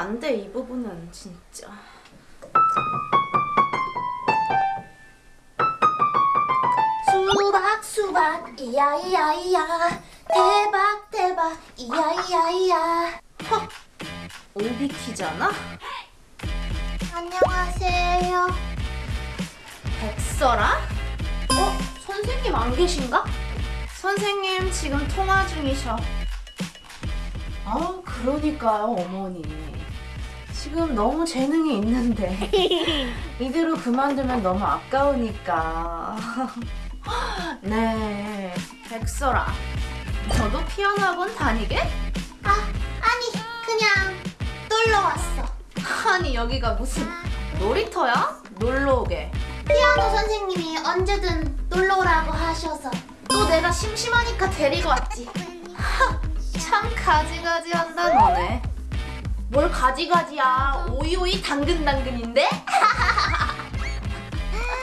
안돼 이 부분은 진짜. 수박 수박 이야 이야 이야 대박 대박 이야 이야 이야 오비키잖아? 안녕하세요 백설아? 어? 선생님 안 계신가? 선생님 지금 통화 중이셔. 아, 그러니까요, 어머니. 지금 너무 재능이 있는데 이대로 그만두면 너무 아까우니까. 네, 백설아. 너도 피아노 학원 다니게? 아 아니 그냥 놀러 왔어 아니 여기가 무슨 놀이터야? 놀러 오게. 피아노 선생님이 언제든 놀러 오라고 하셔서 또 내가 심심하니까 데리고 왔지. 하, 참 가지가지 한다 너네. 뭘 가지가지야. 오이오이 당근당근인데?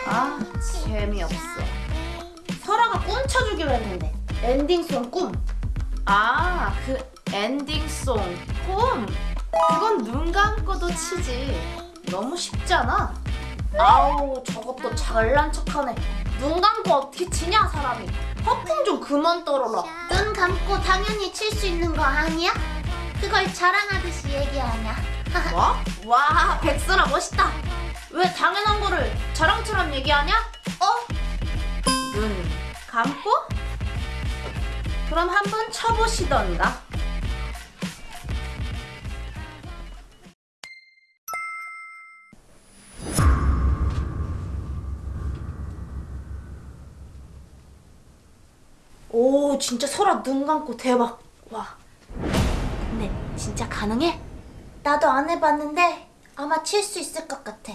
아 재미없어. 설아가 꿈 쳐주기로 했는데 엔딩송 꿈. 아 그 엔딩송 꿈. 그건 눈 감고도 치지. 너무 쉽잖아. 아우 저것도 잘난 척하네. 눈 감고 어떻게 치냐 사람이. 허풍 좀 그만 떨어라. 눈 감고 당연히 칠 수 있는 거 아니야? 그걸 자랑하듯이 얘기하냐 뭐? 와 백설아 멋있다. 왜 당연한 거를 자랑처럼 얘기하냐? 어? 눈 감고? 그럼 한번 쳐보시던가. 오 진짜 설아 눈 감고 대박. 와. 진짜 가능해? 나도 안 해봤는데 아마 칠 수 있을 것 같아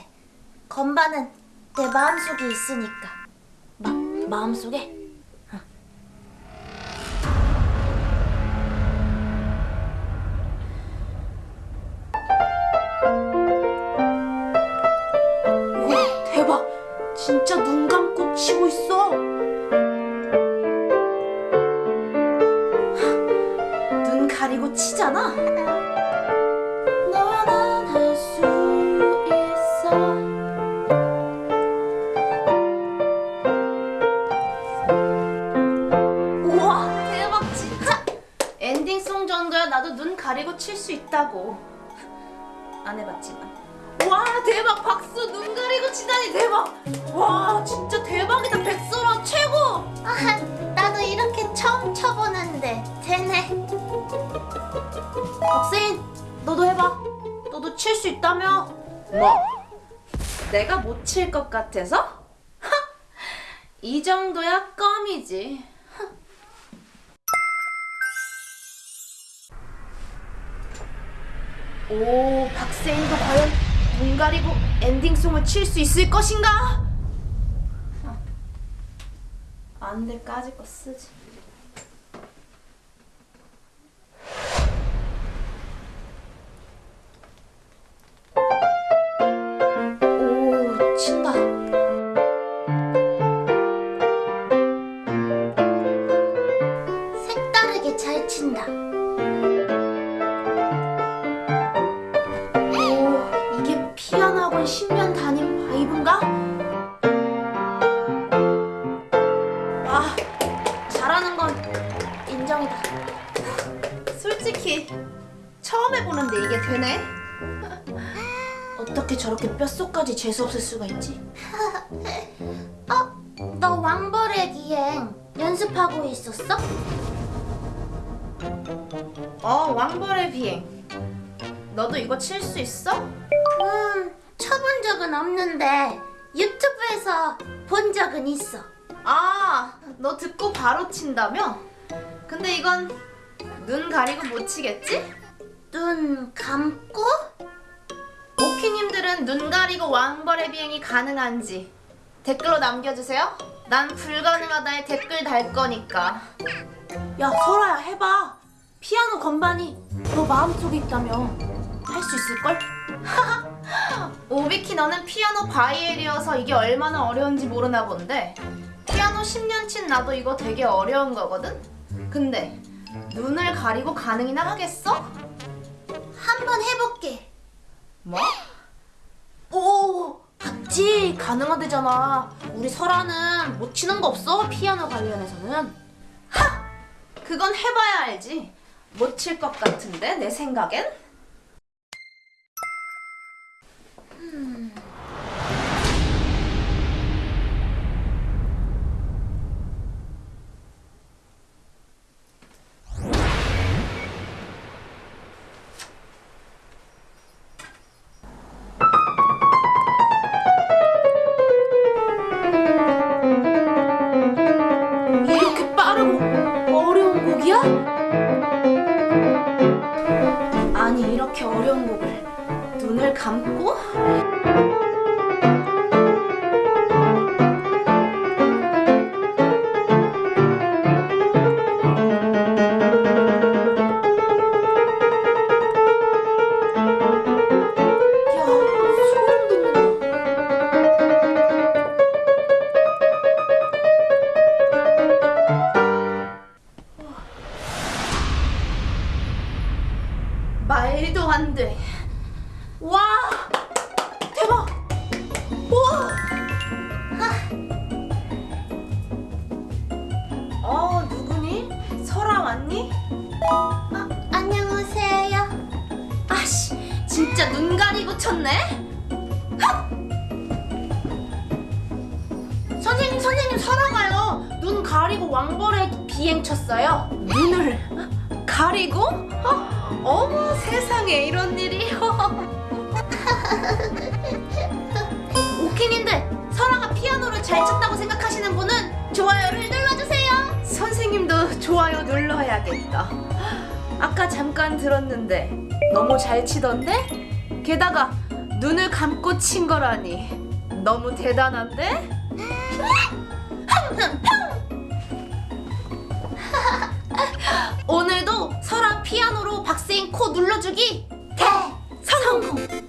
건반은 내 마음속에 있으니까 마, 마음속에? 안 해봤지만. 와 대박. 박수 눈 가리고 치다니 대박. 와 진짜 대박이다. 백설아 최고. 아, 나도 이렇게 처음 쳐보는데 되네. 박세인 너도 해봐. 너도 칠 수 있다며. 뭐? 내가 못 칠 것 같아서? 하! 이 정도야? 껌이지 오 박세인도 과연 눈 가리고 엔딩송을 칠 수 있을 것인가? 안 돼 까짓 거 쓰지 바이브인가? 와 잘하는 건 인정이다 솔직히 처음 해보는데 이게 되네 어떻게 저렇게 뼛속까지 재수없을 수가 있지? 어? 너 왕벌의 기행 연습하고 있었어? 어 왕벌의 비행 너도 이거 칠 수 있어? 음, 쳐본 적은 없는데 유튜브에서 본 적은 있어 아, 너 듣고 바로 친다며? 근데 이건 눈 가리고 못 치겠지? 눈 감고? 오키님들은 눈 가리고 왕벌의 비행이 가능한지 댓글로 남겨주세요. 난 불가능하다에 댓글 달 거니까. 야, 설아야 해봐. 피아노 건반이 너 마음속에 있다며. 할 수 있을걸? 오비키 너는 피아노 바이엘이어서 이게 얼마나 어려운지 모르나 본데 피아노 10년 친 나도 이거 되게 어려운 거거든? 근데 눈을 가리고 가능이나 하겠어? 한번 해볼게 뭐? 오, 봤지? 가능하대잖아. 우리 설아는 못 치는 거 없어? 피아노 관련해서는. 하! 그건 해봐야 알지. 못 칠 것 같은데 내 생각엔. 이렇게 빠르고 어려운 곡이야? 아니 이렇게 어려운 곡을 눈을 감고? 안 돼. 와! 대박! 우와! 아. 어, 누구니? 설아 왔니? 아, 안녕하세요. 아씨, 진짜 눈 가리고 쳤네? 헉! 선생님, 선생님, 설아가요. 눈 가리고 왕벌에 비행 쳤어요. 눈을 가리고? 어? 어머, 세상에 이런 일이. 오키님들, 설아가 피아노를 잘 쳤다고 생각하시는 분은 좋아요를 눌러주세요. 선생님도 좋아요 눌러야겠다. 아까 잠깐 들었는데 너무 잘 치던데? 게다가 눈을 감고 친 거라니 너무 대단한데? 오늘도 설아 피아노로 코 눌러주기 네. 대성공!